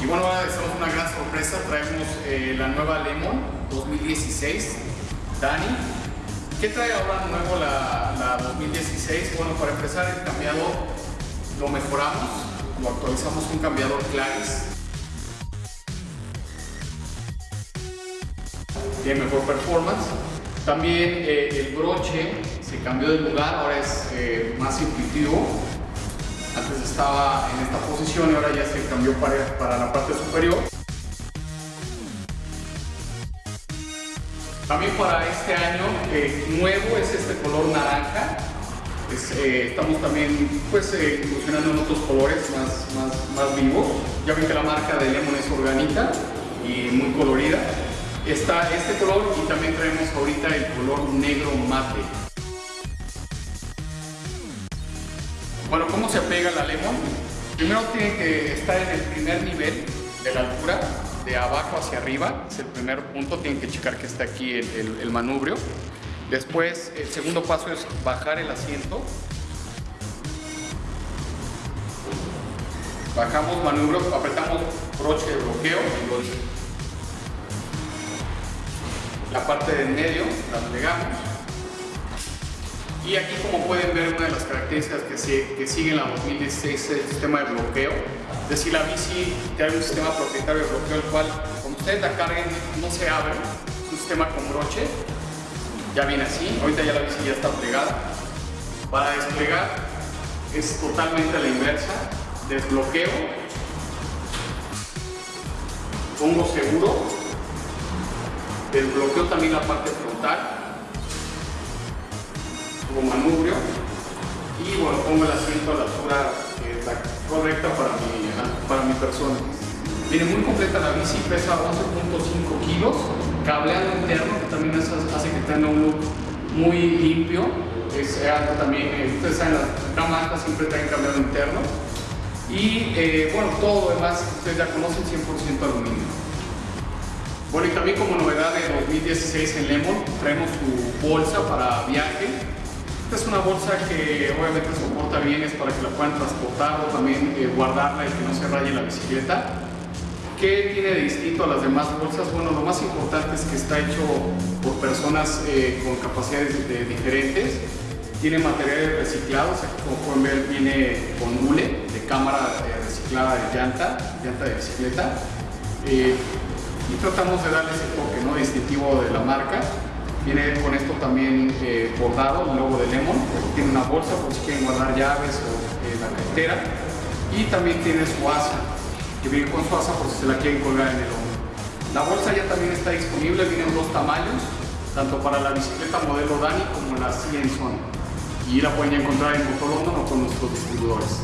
Y bueno, estamos una gran sorpresa, traemos eh, la nueva Lemon 2016, Dani. ¿Qué trae ahora nuevo la, la 2016? Bueno, para empezar el cambiado lo mejoramos, lo actualizamos con cambiador Claris. Tiene mejor performance. También eh, el broche se cambió de lugar, ahora es eh, más intuitivo. Estaba en esta posición y ahora ya se cambió para, para la parte superior. También para este año eh, nuevo es este color naranja. Eh, estamos también pues eh, incursionando en otros colores más, más, más vivos. Ya ven que la marca de Lemon es orgánica y muy colorida. Está este color y también traemos ahorita el color negro mate. Bueno, ¿cómo se pega la Lemon? Primero tiene que estar en el primer nivel de la altura, de abajo hacia arriba, es el primer punto, tienen que checar que está aquí el, el- manubrio. Después, el segundo paso es bajar el asiento. Bajamos manubrio, apretamos broche de bloqueo. La parte del medio la plegamos. Y aquí como pueden ver una de las características que, se- que sigue en la 2016 es el sistema de bloqueo. Es decir, la bici tiene un sistema propietario de bloqueo el cual cuando ustedes la carguen no se abre, es un sistema con broche, ya viene así, ahorita ya la bici ya está plegada. Para desplegar es totalmente a la inversa, desbloqueo, pongo seguro, desbloqueo también la parte frontal, manubrio y bueno, pongo el asiento a la altura correcta para mi, para mi persona. Viene muy completa la bici, pesa 11.5 kilos, cableado interno que también hace que tenga un look muy limpio. Es alto también, eh, ustedes saben, las gama alta siempre traen cableado interno. Y eh, bueno, todo lo demás ustedes ya conocen 100% aluminio. Bueno, y también como novedad de 2016 en Lemon, traemos su bolsa para viaje. Esta es una bolsa que obviamente soporta bien, es para que la puedan transportar o también eh, guardarla y que no se raye la bicicleta. ¿Qué tiene de distinto a las demás bolsas? Bueno, lo más importante es que está hecho por personas eh, con capacidades de- diferentes. Tiene materiales reciclados, aquí como pueden ver viene con hule de cámara eh, reciclada de llanta, llanta de bicicleta. Y tratamos de darle ese toque ¿no? distintivo de la marca. Viene con esto también eh, bordado, el logo de Lemon. Tiene una bolsa por si quieren guardar llaves o eh, la cartera. Y también tiene su asa, que viene con su asa por si se la quieren colgar en el hombro. La bolsa ya también está disponible, vienen dos tamaños, tanto para la bicicleta modelo Dani como la Cienzone. Y la pueden encontrar en Motor London o con nuestros distribuidores.